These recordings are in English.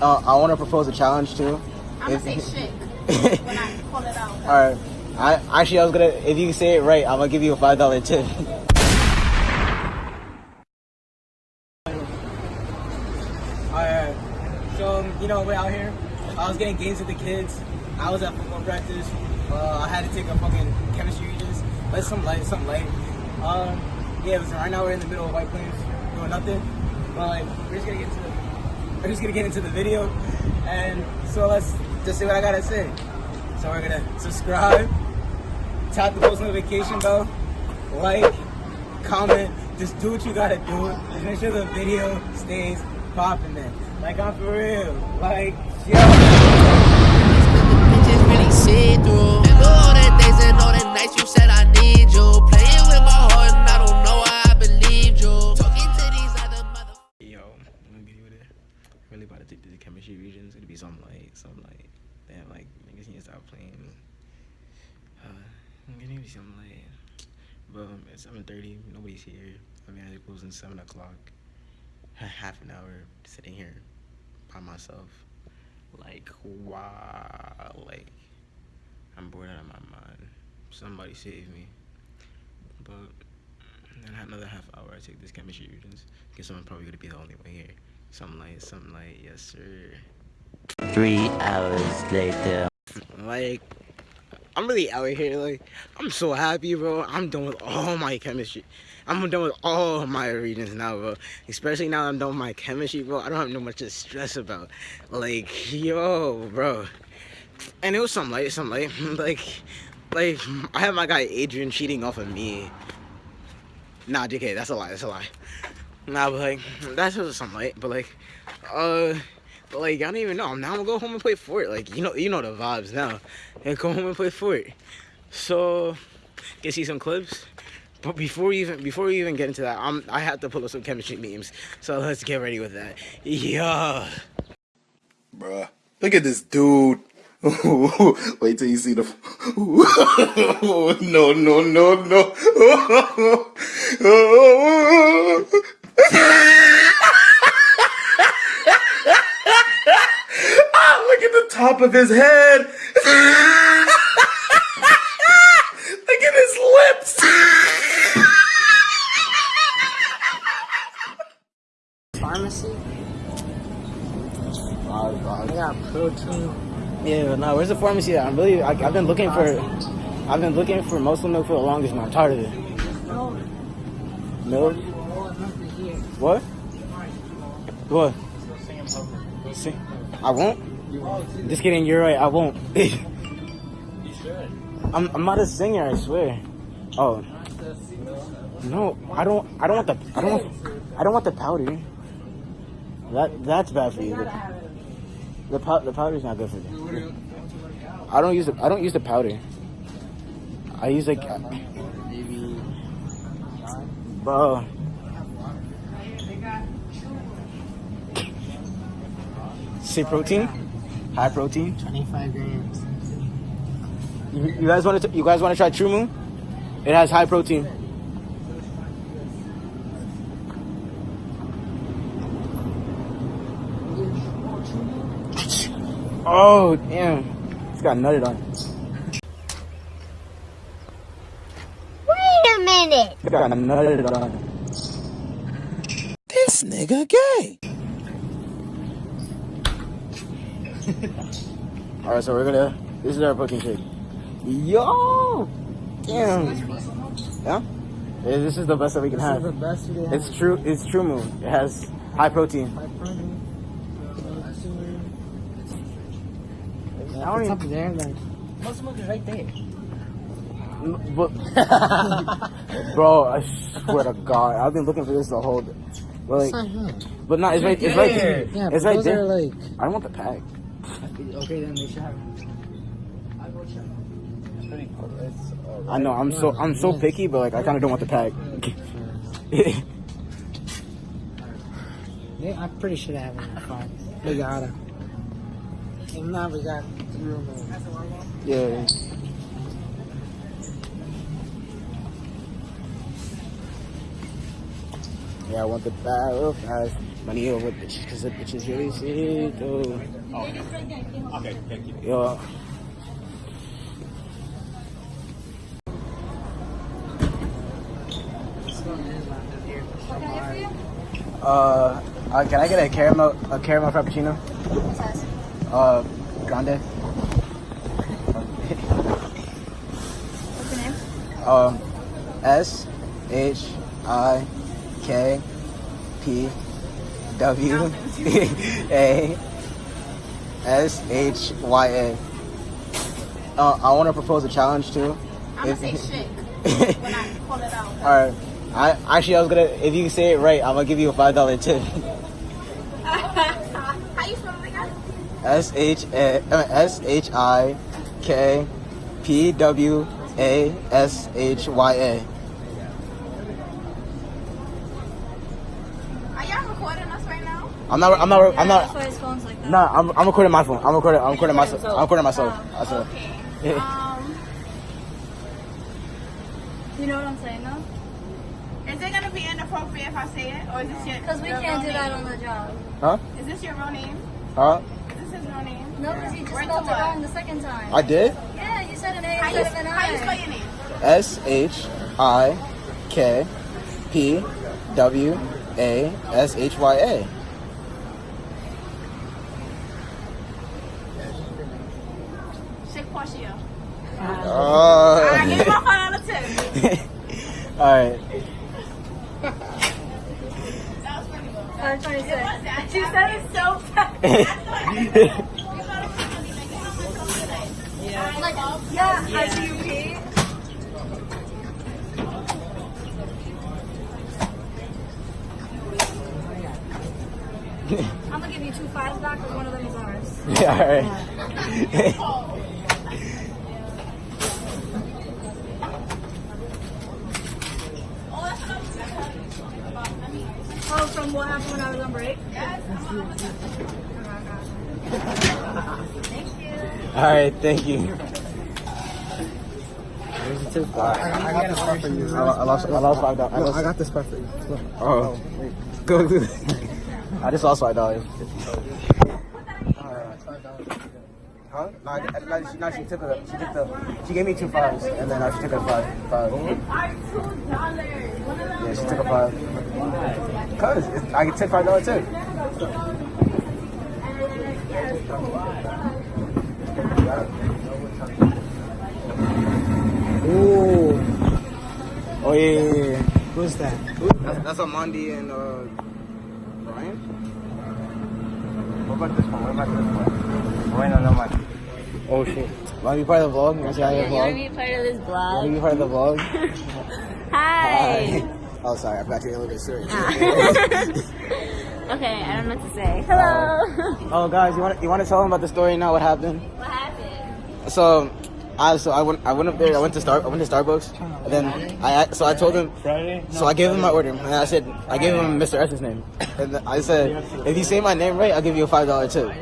uh, I want to propose a challenge too. I'm If- gonna say shit when I call it out. All right. I actually I was gonna if you say it right, I'm gonna give you a five dollar tip. Alright. So um, you know we're out here. I was getting games with the kids. I was at football practice. Uh, I had to take a fucking chemistry regents. But it's some light, some light. Um, yeah, it was, right now we're in the middle of White Plains doing nothing. But like, we're just gonna get to the, we're just gonna get into the video. And so let's just see what I gotta say. So we're gonna subscribe, tap the post notification bell, like, comment, just do what you gotta do. Just make sure the video stays popping, man. Like I'm for real. Like, yo. really see through. All and all nights you said I need you. Take the chemistry region. It's gonna be something like, something like, damn, like niggas need to stop playing. Uh, I'm gonna be something like, but um, it's 7:30. Nobody's here. I mean, I close in seven o'clock. Half an hour sitting here by myself. Like, wow, like I'm bored out of my mind. Somebody save me. But then another half hour, I take this chemistry regents. Guess I'm probably gonna be the only one here. Something like, something like, yes sir. Three hours later. Like, I'm really out here. Like, I'm so happy, bro. I'm done with all my chemistry. I'm done with all my regents now, bro. Especially now I'm done with my chemistry, bro. I don't have no much to stress about. Like, yo, bro. And it was something like, something like, like, like, I had my guy Adrian cheating off of me. Nah, JK, that's a lie. That's a lie. Nah, but like, that's just something like, but like, uh, but like, I don't even know. Now I'm gonna go home and play Fort. Like, you know, you know the vibes now. And go home and play Fort. So, get see some clips. But before we even before we even get into that, I'm I have to pull up some chemistry memes. So let's get ready with that. Yeah. Bruh. Look at this dude. Wait till you see the. no, no, no, no. ah, look at the top of his head. look at his lips. pharmacy. I got protein. Yeah, no, where's the pharmacy at? I'm really, I, I've been looking for, I've been looking for muscle milk for the longest, man. I'm tired of it. No, Milk? What? What? See, I won't. Just kidding. You're right. I won't. I'm, I'm not a singer. I swear. Oh. No, I don't. I don't want the. I don't want. I don't want the powder. That that's bad for you. The, the, pow, the powder's not good for you. I don't use the. I don't use the powder. I use like. Uh, bro. Say protein, high protein. 25 grams. You, you guys want to? You guys want to try TruMoo? It has high protein. Oh damn! It's got nutted on. Wait a minute. It's got nutted on. This nigga gay. All right, so we're gonna. This is our protein shake. Yo, damn. Yeah. Yeah, This is the best that we can This is the have. best we have. It's true. It's TruMoo. It has high protein. High protein. I don't It's even- up there, like. Muscle milk is right there. But, bro, I swear to God, I've been looking for this the whole. Day. But like, It's not here. but not. It's right. It's right there. Yeah, it's right there. are like. I don't want the pack. Okay, then they should have. I know. I'm so. I'm so picky, but like, I kind of don't want the pack. Yeah, I'm pretty sure they have it. We got it. If not, we got three more. yeah. Yeah, I want the real fast. Money over bitches because the bitches really see it though. Okay, thank you. Yo. Uh, uh, can I get a caramel a caramel frappuccino? Uh, grande. What's your name? Um, S H I K P W A S H Y A. Uh, I want to propose a challenge too. I'm gonna say shit when I pull it out. All right. I actually I was gonna if you say it right, I'm gonna give you a five dollar tip. How you spell it? S H A uh, S H I K P W A S H Y A. Are y'all recording us right now? I'm not. I'm not. I'm That's not. why his phone's like that. No, I'm, I'm recording my phone. I'm recording. I'm recording myself. I'm recording myself. I swear. Okay. Um. You know what I'm saying, though? Is it gonna be inappropriate if I say it, or is this your? Because we your can't real do that on the job. Huh? Is this your real name? Huh? Is this his real name? No, because you just Word spelled it what? wong the second time. I did. yeah, you said an A How you, instead of an I. how you spell your name? S H I K P W A S H Y A. Shake Portia. Oh. Alright, my five out of. All right. That was pretty good. I was trying to say. What's that? She said it so fast. Like, yeah, I see you pee. I'm gonna give you two fives back, but one of them is ours. yeah. All right. Oh, from what happened when I was on break? All right. Thank you. I got this part for you. I, I lost. I lost five dollars. I No, lost. I got this part for you. Look. Oh, go. go. I just lost five dollars. Huh? No, I, no, she, no, she took a, she took the, she gave me two fives, and then uh, she took a five, five. Alright, two dollars. One of them. Yeah, she took a five. Cause it's, I can take five dollar tip. Ooh, Oh yeah, yeah, yeah. yeah. who's that? That's, that's Amandi and uh, Brian. What about this one? What about this one? Bueno, no man. Oh shit. Want to be part of the vlog? You want to say hi to the You want to be part of this You want vlog? to be part of the vlog? Hi. Oh, sorry, I forgot you're a little bit serious. Ah. okay, I don't know what to say. Uh, Hello. oh, guys, you want you want to tell them about the story now? What happened? what happened? So, I so I went I went up there. I went to Star I went to Starbucks, and then I so I told him. So I gave him my order, and I said I gave him Mr. S's name, and I said if you say my name right, I'll give you a five dollar tip.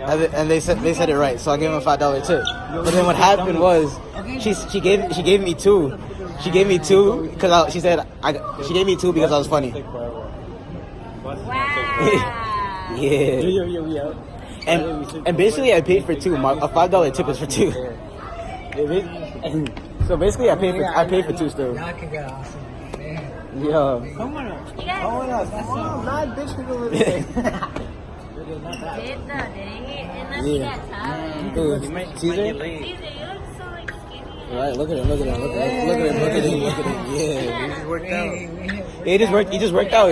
And they- said they said it right, so I gave him a five dollar tip. But then what happened was she she gave she gave me two. She gave me two because she said I she gave me two because I was funny. Wow. Yeah. And and basically I paid for two. My, a five dollar tip is for two. So basically I paid for I paid for two still. Y'all can get awesome. Man. Yeah. Come on. You guys Come on, not bitch with a little bit. did though, didn't he? Unless you Yeah. got tired. Dude, Caesar? Caesar, you look so like skinny. Right, look at him, look at him, look at him, look at him, look at him, look at him. Yeah. He worked out. He just worked he just worked out.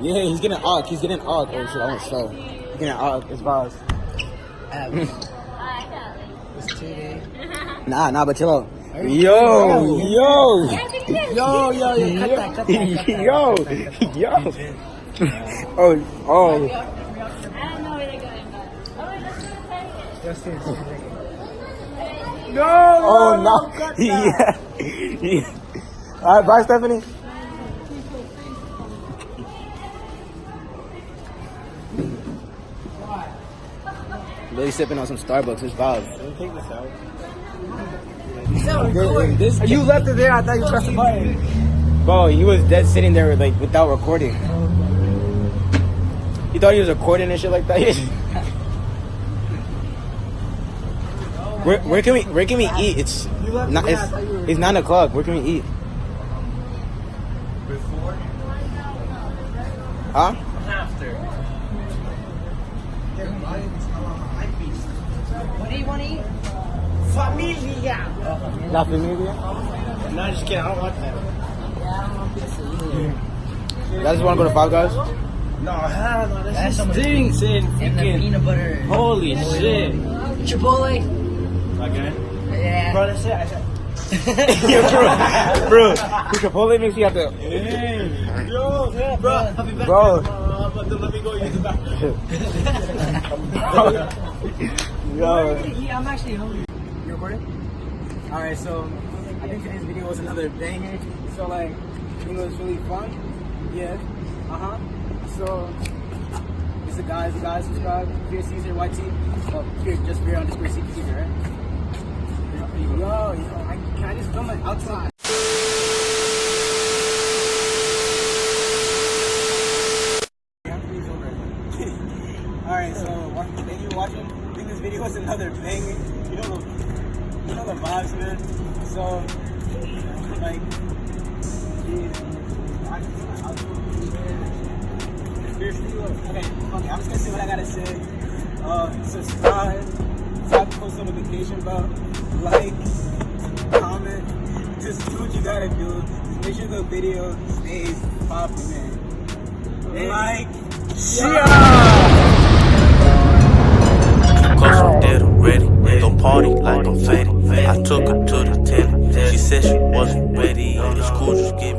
Yeah, he's getting og. He's getting og. Oh shit, I almost fell. He's getting og. It's boss. I got It's two days. Nah, nah, but chill out. Yo, yo, Yo, yo, yo, cut that, cut that, cut that. yo, yo. Oh, oh. I don't know where they're going, but. Oh, wait, let's do a test. Just here. Oh no! yeah. yeah. All right, bye, Stephanie. Really sipping on some Starbucks. It's vibe. This, out You left it there. I thought you pressed the button. bro, he was dead sitting there like without recording. You thought he was recording and shit like that? where, where can we where can we eat? It's not it's, it's nine o'clock. Where can we eat? Huh? Do you want to eat? Familia. La familia. No, just kidding. I don't want that. You guys want to go to Five Guys? No, hell no. That shit stinks in And the freaking. peanut butter. Holy shit. Chipotle. Again? Yeah. Bro, that's it. I said. yeah, bro. Bro, the Chipotle makes you have to. Hey, yo, yeah, bro. I'll be back. Bro. Uh, but then let me go use the bathroom. Yeah, I'm actually hungry. You recording? Alright, so I think today's video was another banger. So like, it was really fun. Yeah. Uh huh. So, it's the guys, the guys subscribe. Fear Caesar YT. Oh, fear just fear underscore Caesar, right? Yo, yo, I, can I just film it outside? Alright, so thank you for watching. Video was another banger. You know the, you know the vibes, man. So, like, geez, I just feel like I'll do it. Seriously, look. Okay, okay, I'm just gonna say what I gotta say. Uh, subscribe, tap the post notification bell, like, comment. Just do what you gotta do. Just make sure the video stays popping, man. Like, Cause I'm dead already. Don't party like I'm faded. I took her to the telly. She said she wasn't ready. It's cool, just give